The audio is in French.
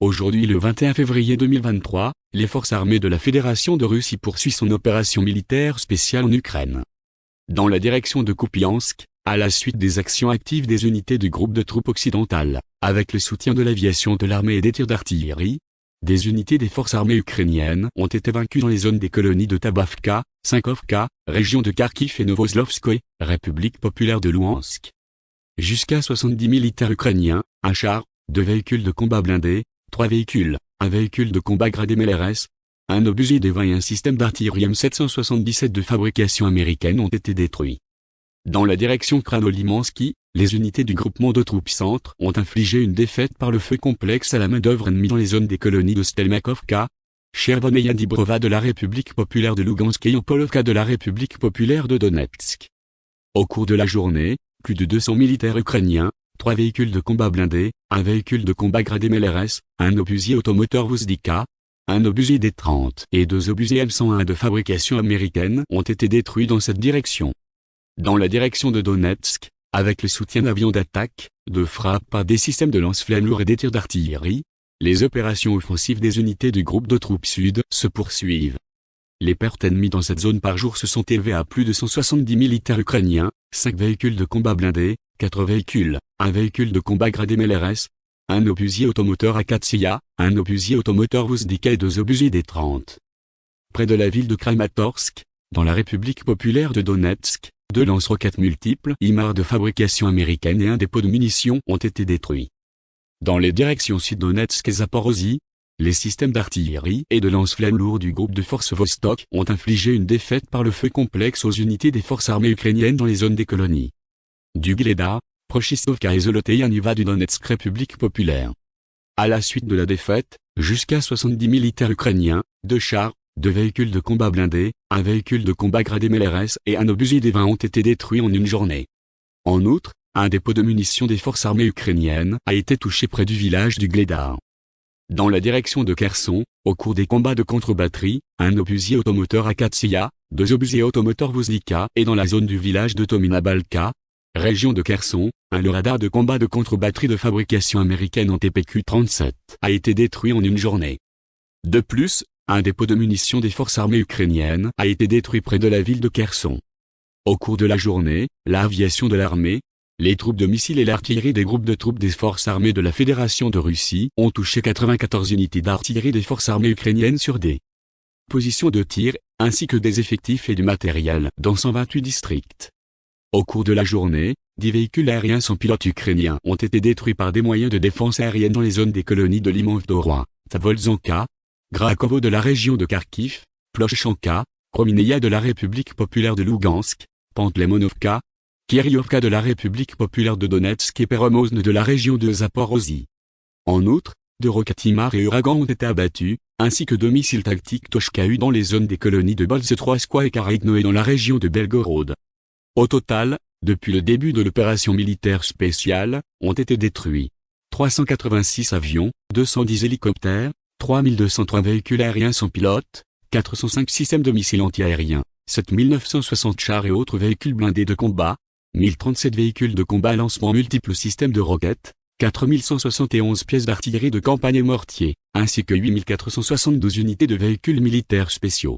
Aujourd'hui le 21 février 2023, les forces armées de la Fédération de Russie poursuivent son opération militaire spéciale en Ukraine. Dans la direction de Kupiansk, à la suite des actions actives des unités du groupe de troupes occidentales, avec le soutien de l'aviation de l'armée et des tirs d'artillerie, des unités des forces armées ukrainiennes ont été vaincues dans les zones des colonies de Tabavka, Sinkovka, région de Kharkiv et Novoslovskoye, République populaire de Louhansk. Jusqu'à 70 militaires ukrainiens, un char, deux véhicules de combat blindés, trois véhicules, un véhicule de combat gradé MLRS, un obusier des 20 et un système d'artillerie M777 de fabrication américaine ont été détruits. Dans la direction Kranolimansky, les unités du groupement de troupes centre ont infligé une défaite par le feu complexe à la main-d'œuvre ennemie dans les zones des colonies de Stelmakovka, Chervoneia Dibrova de la République populaire de Lugansk et Polovka de la République populaire de Donetsk. Au cours de la journée, plus de 200 militaires ukrainiens, trois véhicules de combat blindés, un véhicule de combat gradé MLRS, un obusier automoteur Vuzdika, un obusier D-30 et deux obusiers M101 de fabrication américaine ont été détruits dans cette direction. Dans la direction de Donetsk, avec le soutien d'avions d'attaque, de frappe par des systèmes de lance-flammes lourds et des tirs d'artillerie, les opérations offensives des unités du groupe de troupes sud se poursuivent. Les pertes ennemies dans cette zone par jour se sont élevées à plus de 170 militaires ukrainiens, 5 véhicules de combat blindés, 4 véhicules, un véhicule de combat gradé MLRS, un obusier automoteur Akatsiya, un obusier automoteur Vuzdika et deux obusiers D-30. Près de la ville de Kramatorsk, dans la République populaire de Donetsk, deux lance-roquettes multiples IMAR de fabrication américaine et un dépôt de munitions ont été détruits. Dans les directions sud-Donetsk et Zaporozhye, les systèmes d'artillerie et de lance-flammes lourds du groupe de forces Vostok ont infligé une défaite par le feu complexe aux unités des forces armées ukrainiennes dans les zones des colonies. Du Gleda, Prochistovka et Zoloteya du Donetsk République populaire. À la suite de la défaite, jusqu'à 70 militaires ukrainiens, deux chars, deux véhicules de combat blindés, un véhicule de combat gradé MLRS et un obusier des 20 ont été détruits en une journée. En outre, un dépôt de munitions des forces armées ukrainiennes a été touché près du village du Gledar. Dans la direction de Kherson, au cours des combats de contre-batterie, un obusier automoteur Akatsiya, deux obusiers automoteurs Vuzdika et dans la zone du village de Tomina-Balka, région de Kherson, un radar de combat de contre-batterie de fabrication américaine en TPQ-37 a été détruit en une journée. De plus, un dépôt de munitions des forces armées ukrainiennes a été détruit près de la ville de Kherson. Au cours de la journée, l'aviation de l'armée, les troupes de missiles et l'artillerie des groupes de troupes des forces armées de la Fédération de Russie ont touché 94 unités d'artillerie des forces armées ukrainiennes sur des positions de tir, ainsi que des effectifs et du matériel dans 128 districts. Au cours de la journée, 10 véhicules aériens sans pilote ukrainiens ont été détruits par des moyens de défense aérienne dans les zones des colonies de Limovdoroy, Tavolzanka, Grakovo de la région de Kharkiv, Plochchanka, Kromineia de la République populaire de Lugansk, Pantlemonovka, Kiryovka de la République populaire de Donetsk et Peromozne de la région de Zaporozhye. En outre, deux roquetimars et Uragan ont été abattus, ainsi que deux missiles tactiques Toshka-U dans les zones des colonies de Bolze-Troiskoye et Karagno et dans la région de Belgorod. Au total, depuis le début de l'opération militaire spéciale, ont été détruits 386 avions, 210 hélicoptères, 3203 véhicules aériens sans pilote, 405 systèmes de missiles antiaériens, 7960 chars et autres véhicules blindés de combat, 1037 véhicules de combat à lancement multiples systèmes de roquettes, 4171 pièces d'artillerie de campagne et mortier, ainsi que 8472 unités de véhicules militaires spéciaux.